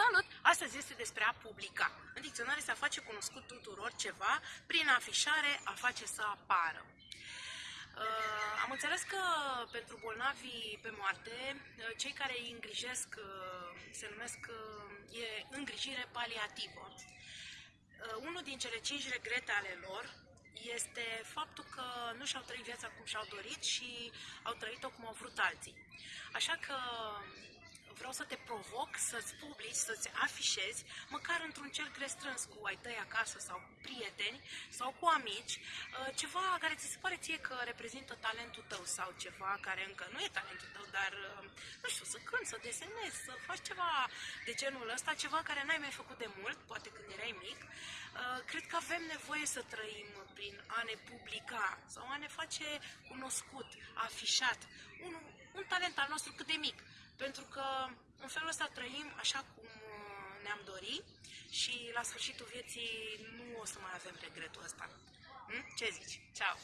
Salut! Astăzi este despre a publica. În dicționare se a face cunoscut tuturor ceva prin afișare, a face să apară. Uh, am înțeles că pentru bolnavii pe moarte, uh, cei care îi îngrijesc uh, se numesc uh, e îngrijire paliativă. Uh, unul din cele cinci regrete ale lor este faptul că nu și-au trăit viața cum și-au dorit și au trăit-o cum au vrut alții. Așa că vreau să te provoc să-ți publici, să-ți afișezi, măcar într-un cerc restrâns cu ai tăi acasă sau cu prieteni sau cu amici, uh, ceva care ți se pare ție că reprezintă talentul tău sau ceva care încă nu e talentul tău, dar, uh, nu știu, să cânti, să desenezi, să faci ceva de genul ăsta, ceva care n-ai mai făcut de mult, poate când erai mic. Uh, cred că avem nevoie să trăim prin a ne publica sau a ne face cunoscut, afișat, un, un talent al nostru cât de mic pentru că în felul ăsta trăim așa cum uh, ne-am dorit și la sfârșitul vieții nu o să mai avem regretul ăsta. Hm? Ce zici? Ceau!